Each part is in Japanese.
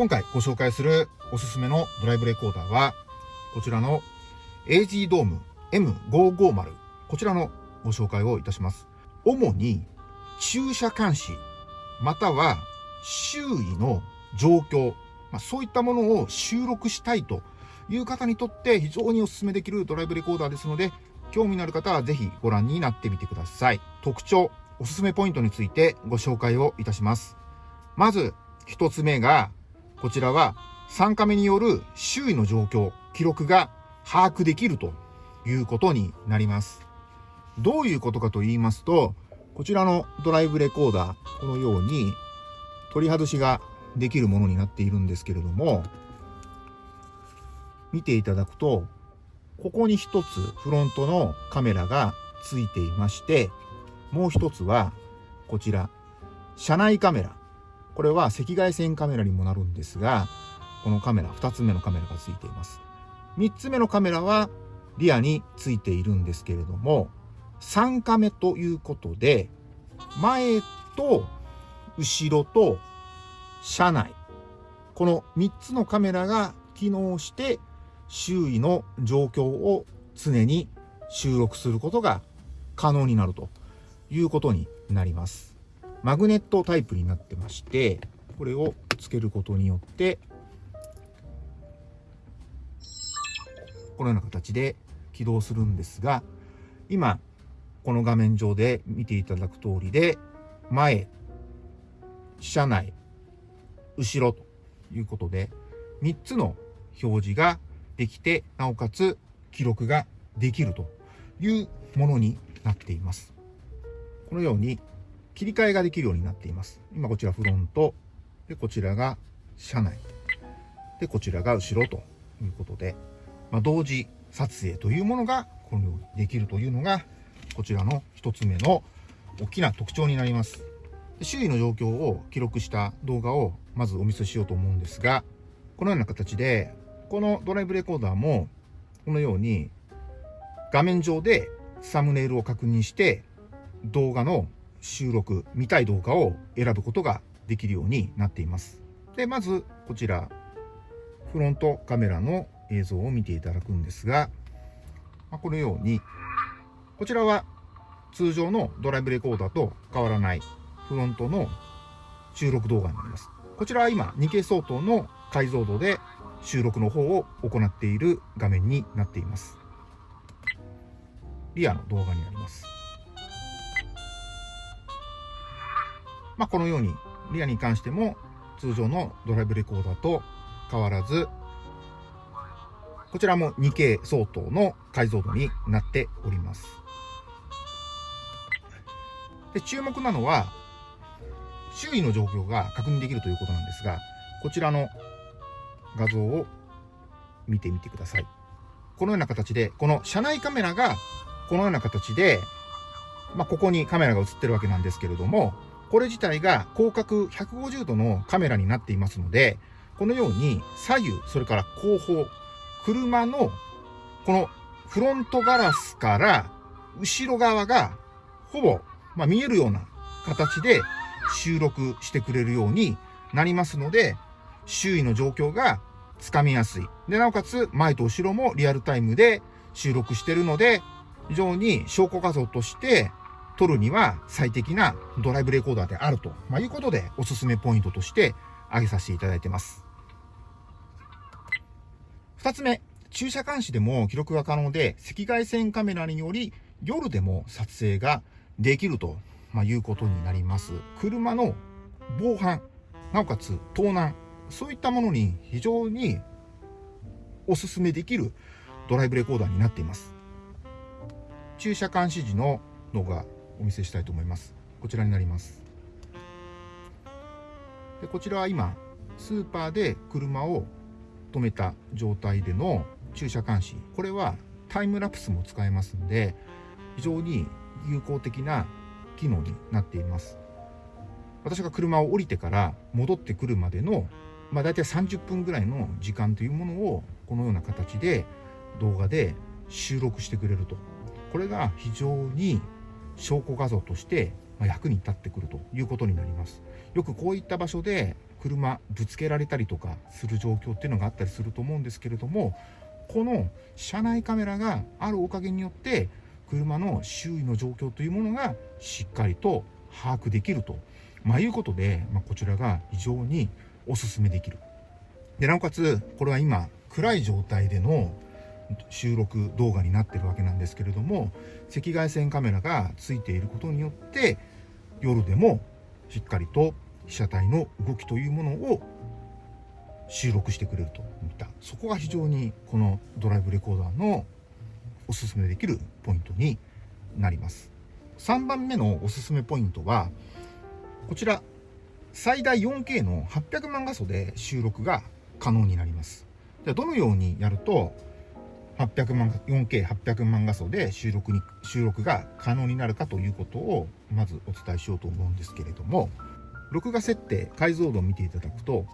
今回ご紹介するおすすめのドライブレコーダーは、こちらの AG ドーム M550。こちらのご紹介をいたします。主に駐車監視、または周囲の状況、まあ、そういったものを収録したいという方にとって非常にお勧めできるドライブレコーダーですので、興味のある方はぜひご覧になってみてください。特徴、おすすめポイントについてご紹介をいたします。まず、一つ目が、こちらは3カメによる周囲の状況、記録が把握できるということになります。どういうことかと言いますと、こちらのドライブレコーダー、このように取り外しができるものになっているんですけれども、見ていただくと、ここに一つフロントのカメラがついていまして、もう一つはこちら、車内カメラ。これは赤外線カメラにもなるんですが、このカメラ、二つ目のカメラがついています。三つ目のカメラはリアについているんですけれども、3カメということで、前と後ろと車内、この3つのカメラが機能して周囲の状況を常に収録することが可能になるということになります。マグネットタイプになってまして、これをつけることによって、このような形で起動するんですが、今、この画面上で見ていただく通りで、前、車内、後ろということで、3つの表示ができて、なおかつ記録ができるというものになっています。このように切り替えができるようになっています。今こちらフロント、で、こちらが車内、で、こちらが後ろということで、まあ、同時撮影というものがこのようにできるというのが、こちらの一つ目の大きな特徴になります。周囲の状況を記録した動画をまずお見せしようと思うんですが、このような形でこのドライブレコーダーも、このように画面上でサムネイルを確認して動画の収録、見たい動画を選ぶことができるようになっています。で、まずこちら、フロントカメラの映像を見ていただくんですが、まこのように、こちらは通常のドライブレコーダーと変わらないフロントの収録動画になります。こちらは今 2K 相当の解像度で収録の方を行っている画面になっています。リアの動画になります。まあ、このように、リアに関しても通常のドライブレコーダーと変わらず、こちらも 2K 相当の解像度になっております。で注目なのは、周囲の状況が確認できるということなんですが、こちらの画像を見てみてください。このような形で、この車内カメラがこのような形で、まあ、ここにカメラが映ってるわけなんですけれども、これ自体が広角150度のカメラになっていますので、このように左右、それから後方、車のこのフロントガラスから後ろ側がほぼ、まあ、見えるような形で収録してくれるようになりますので、周囲の状況がつかみやすい。で、なおかつ前と後ろもリアルタイムで収録してるので、非常に証拠画像として撮るには最適なドライブレコーダーであると、まあ、いうことでおすすめポイントとして挙げさせていただいてます。二つ目、駐車監視でも記録が可能で赤外線カメラにより夜でも撮影ができると、まあ、いうことになります。車の防犯、なおかつ盗難、そういったものに非常におすすめできるドライブレコーダーになっています。駐車監視時の動画お見せしたいと思います。こちらになります。でこちらは今、スーパーで車を止めた状態での駐車監視。これはタイムラプスも使えますんで、非常に有効的な機能になっています。私が車を降りてから戻ってくるまでのまあ、大体30分ぐらいの時間というものをこのような形で動画で収録してくれるとこれが非常に証拠画像として役に立ってくるということになります。よくこういった場所で車ぶつけられたりとかする状況っていうのがあったりすると思うんですけれどもこの車内カメラがあるおかげによって車の周囲の状況というものがしっかりと把握できると、まあ、いうことで、まあ、こちらが非常におすすめできる。でなおかつこれは今暗い状態での収録動画になってるわけなんですけれども赤外線カメラがついていることによって夜でもしっかりと被写体の動きというものを収録してくれるといった。そこが非常にこのドライブレコーダーのおすすめできるポイントになります。3番目のおすすめポイントはこちら最大 4K の800万画素で収録が可能になります。ではどのようにやると800万 4K800 万画素で収録に収録が可能になるかということをまずお伝えしようと思うんですけれども録画設定解像度を見ていただくと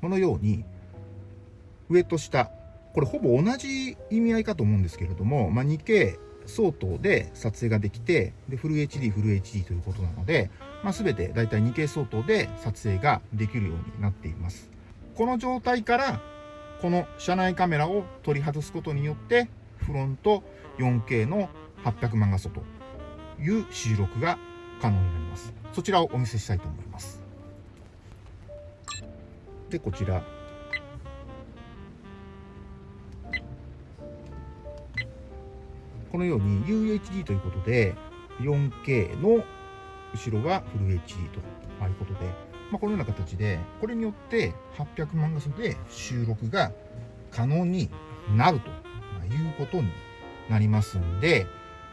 このように上と下これほぼ同じ意味合いかと思うんですけれども、まあ、2K 相当で撮影ができてでフル HD フル HD ということなので、まあ、全てだいたい 2K 相当で撮影ができるようになっています。この状態からこの車内カメラを取り外すことによってフロント 4K の800万画素という収録が可能になります。そちらをお見せしたいと思います。でこちら。このように UHD ということで 4K の後ろはフル HD ということで、まあ、このような形でこれによって800万画素で収録が可能になるということになりますんで、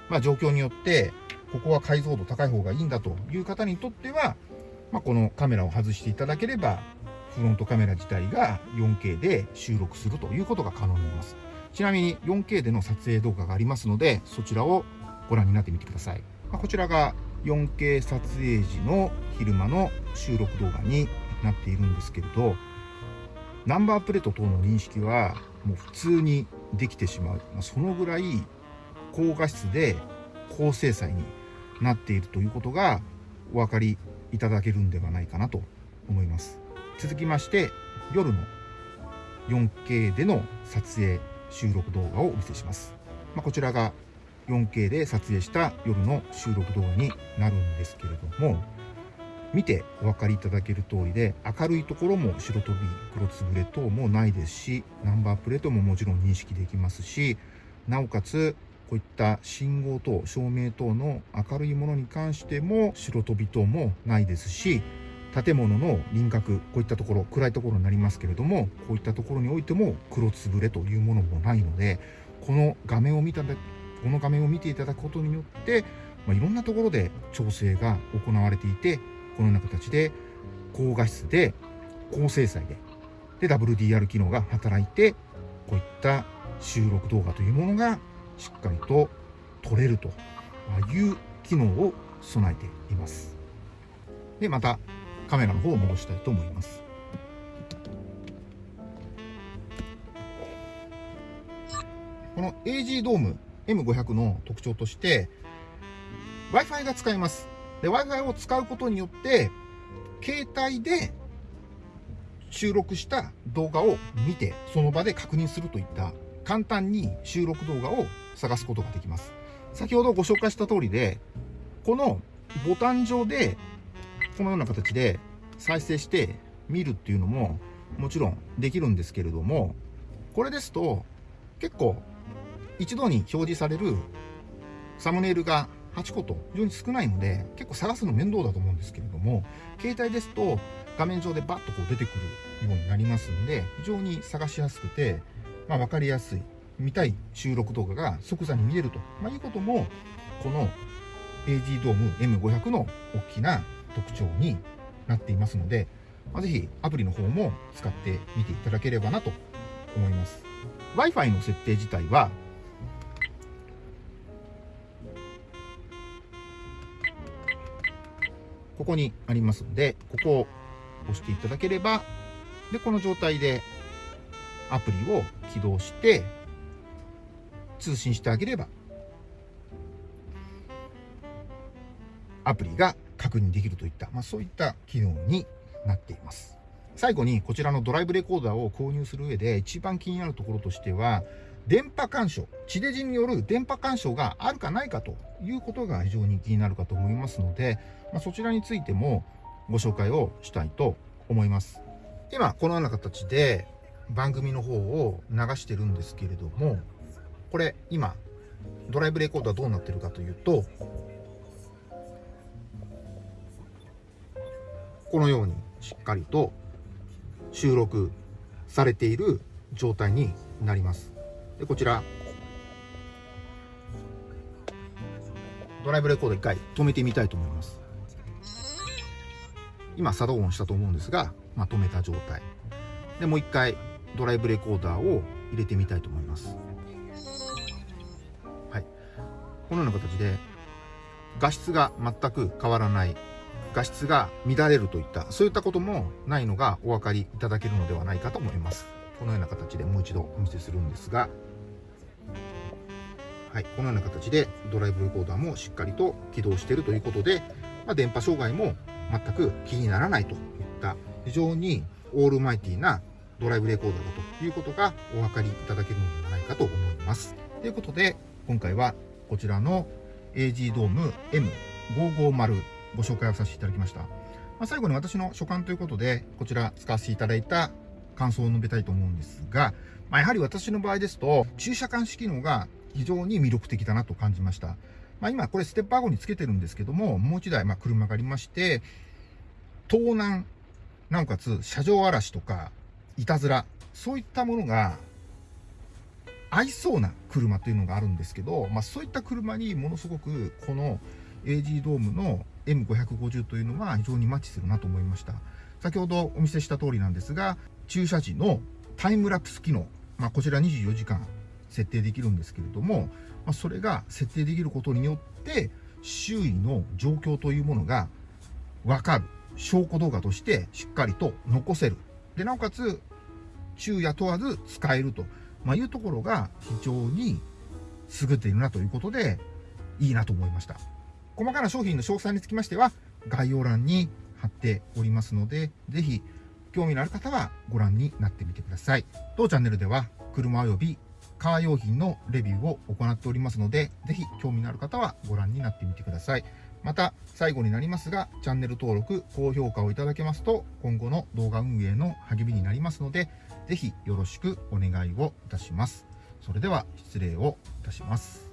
まあ、状況によってここは解像度高い方がいいんだという方にとっては、まあ、このカメラを外していただければフロントカメラ自体が 4K で収録するということが可能になります。ちなみに 4K での撮影動画がありますのでそちらをご覧になってみてください、まあ、こちらが 4K 撮影時の昼間の収録動画になっているんですけれどナンバープレート等の認識はもう普通にできてしまう、まあ、そのぐらい高画質で高精細になっているということがお分かりいただけるんではないかなと思います。続きまして夜の 4K での撮影収録動画をお見せします、まあ、こちらが 4K で撮影した夜の収録動画になるんですけれども見てお分かりいただける通りで明るいところも白飛び黒つぶれ等もないですしナンバープレートももちろん認識できますしなおかつこういった信号等照明等の明るいものに関しても白飛び等もないですし建物の輪郭こういったところ暗いところになりますけれどもこういったところにおいても黒つぶれというものもないのでこの画面を見たこの画面を見ていただくことによって、まあ、いろんなところで調整が行われていてこのような形で高画質で高精細でで WDR 機能が働いてこういった収録動画というものがしっかりと撮れるという機能を備えています。で、またカメラの方を戻したいと思います。この AG ドーム M500 の特徴として Wi-Fi が使えます。で、Wi-Fi を使うことによって、携帯で収録した動画を見て、その場で確認するといった簡単に収録動画を探すことができます。先ほどご紹介した通りで、このボタン上で、このような形で再生して見るっていうのももちろんできるんですけれども、これですと結構一度に表示されるサムネイルが8個と非常に少ないので結構探すの面倒だと思うんですけれども携帯ですと画面上でバッとこう出てくるようになりますので非常に探しやすくてまあ、分かりやすい見たい収録動画が即座に見れると、まあ、いうこともこの AG ドーム M500 の大きな特徴になっていますので、まあ、ぜひアプリの方も使ってみていただければなと思います。Wi-Fi の設定自体はここにありますのでここを押していただければでこの状態でアプリを起動して通信してあげればアプリが確認できるといった、まあ、そういった機能になっています。最後にこちらのドライブレコーダーを購入する上で一番気になるところとしては、電波干渉、地デジによる電波干渉があるかないかということが非常に気になるかと思いますので、まあ、そちらについてもご紹介をしたいと思います。今、このような形で番組の方を流してるんですけれども、これ今、ドライブレコーダーどうなってるかというと、このようにしっかりと収録されている状態になります。で、こちら、ドライブレコーダー一回止めてみたいと思います。今、作動音したと思うんですが、まあ、止めた状態。で、もう一回ドライブレコーダーを入れてみたいと思います。はい。このような形で、画質が全く変わらない画質が乱れるといったそういったこともないのがお分かりいただけるのではないかと思いますこのような形でもう一度お見せするんですがはい、このような形でドライブレコーダーもしっかりと起動しているということで、まあ、電波障害も全く気にならないといった非常にオールマイティなドライブレコーダーだということがお分かりいただけるのではないかと思います。ということで今回はこちらの AG ドーム M550 ご紹介をさせていただきました。まあ、最後に私の所感ということで、こちら使わせていただいた感想を述べたいと思うんですが、まあ、やはり私の場合ですと、駐車監視機能が非常に魅力的だなと感じました。まあ、今これステップワゴにつけてるんですけども、もう一台ま車がありまして、盗難、なおかつ車上荒らしとか、いたずら、そういったものが合いそうな車というのがあるんですけど、まあ、そういった車にものすごくこの AG ドームの M550 というのは非常にマッチするなと思いました。先ほどお見せした通りなんですが、駐車時のタイムラプス機能、まあ、こちら24時間設定できるんですけれども、まあ、それが設定できることによって、周囲の状況というものがわかる。証拠動画としてしっかりと残せる。で、なおかつ、昼夜問わず使えると、まあ、いうところが非常に優れているなということで、いいなと思いました。細かな商品の詳細につきましては、概要欄に貼っておりますので、ぜひ興味のある方はご覧になってみてください。当チャンネルでは、車及びカー用品のレビューを行っておりますので、ぜひ興味のある方はご覧になってみてください。また、最後になりますが、チャンネル登録、高評価をいただけますと、今後の動画運営の励みになりますので、ぜひよろしくお願いをいたします。それでは失礼をいたします。